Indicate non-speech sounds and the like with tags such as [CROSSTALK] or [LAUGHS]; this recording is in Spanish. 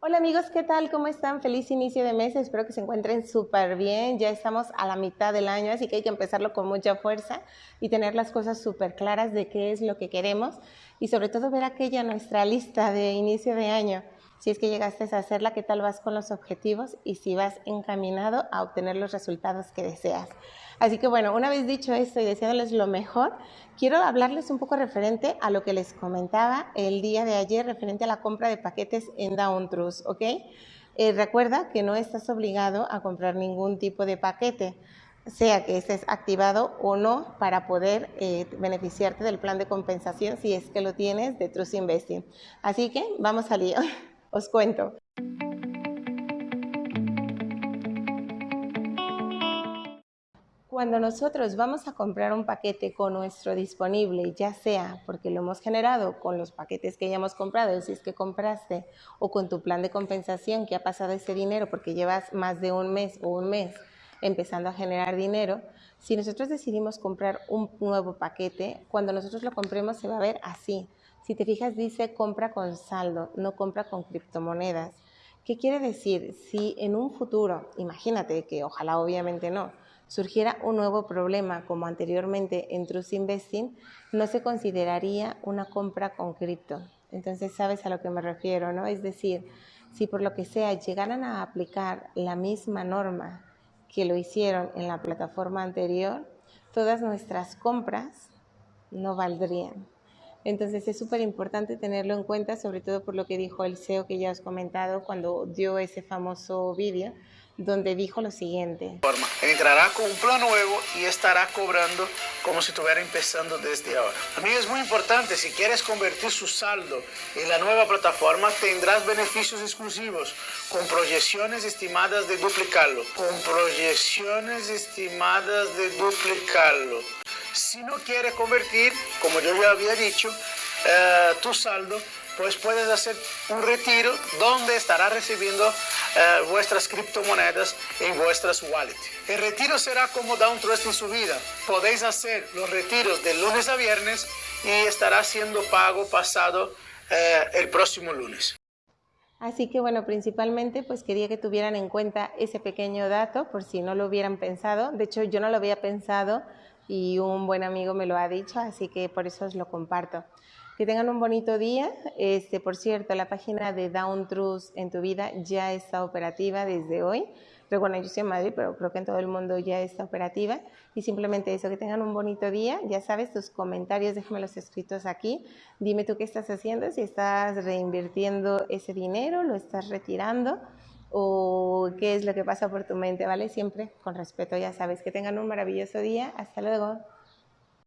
Hola amigos, ¿qué tal? ¿Cómo están? Feliz inicio de mes, espero que se encuentren súper bien. Ya estamos a la mitad del año, así que hay que empezarlo con mucha fuerza y tener las cosas súper claras de qué es lo que queremos y sobre todo ver aquella nuestra lista de inicio de año. Si es que llegaste a hacerla, qué tal vas con los objetivos y si vas encaminado a obtener los resultados que deseas. Así que bueno, una vez dicho esto y deseándoles lo mejor, quiero hablarles un poco referente a lo que les comentaba el día de ayer referente a la compra de paquetes en Down Trust, ¿ok? Eh, recuerda que no estás obligado a comprar ningún tipo de paquete sea que estés activado o no para poder eh, beneficiarte del plan de compensación si es que lo tienes de Trust Investing. Así que vamos al lío. [LAUGHS] Os cuento. Cuando nosotros vamos a comprar un paquete con nuestro disponible, ya sea porque lo hemos generado con los paquetes que ya hemos comprado, si es que compraste, o con tu plan de compensación que ha pasado ese dinero porque llevas más de un mes o un mes empezando a generar dinero, si nosotros decidimos comprar un nuevo paquete, cuando nosotros lo compremos se va a ver así. Si te fijas, dice compra con saldo, no compra con criptomonedas. ¿Qué quiere decir? Si en un futuro, imagínate que ojalá obviamente no, surgiera un nuevo problema como anteriormente en Trust Investing, no se consideraría una compra con cripto. Entonces sabes a lo que me refiero, ¿no? Es decir, si por lo que sea llegaran a aplicar la misma norma que lo hicieron en la plataforma anterior, todas nuestras compras no valdrían. Entonces es súper importante tenerlo en cuenta, sobre todo por lo que dijo el CEO que ya os he comentado cuando dio ese famoso vídeo, donde dijo lo siguiente. Entrará con un plan nuevo y estará cobrando como si estuviera empezando desde ahora. Mí es muy importante, si quieres convertir su saldo en la nueva plataforma, tendrás beneficios exclusivos con proyecciones estimadas de duplicarlo. Con proyecciones estimadas de duplicarlo. Si no quiere convertir, como yo ya había dicho, eh, tu saldo, pues puedes hacer un retiro donde estará recibiendo eh, vuestras criptomonedas en vuestras wallets. El retiro será como da un trust en su vida. Podéis hacer los retiros de lunes a viernes y estará siendo pago pasado eh, el próximo lunes. Así que bueno, principalmente pues quería que tuvieran en cuenta ese pequeño dato por si no lo hubieran pensado. De hecho, yo no lo había pensado y un buen amigo me lo ha dicho, así que por eso os lo comparto. Que tengan un bonito día. Este, por cierto, la página de Down Truth en tu vida ya está operativa desde hoy. Pero bueno, yo estoy en Madrid, pero creo que en todo el mundo ya está operativa. Y simplemente eso, que tengan un bonito día. Ya sabes, tus comentarios, los escritos aquí. Dime tú qué estás haciendo, si estás reinvirtiendo ese dinero, lo estás retirando o qué es lo que pasa por tu mente, ¿vale? Siempre con respeto, ya sabes. Que tengan un maravilloso día. Hasta luego.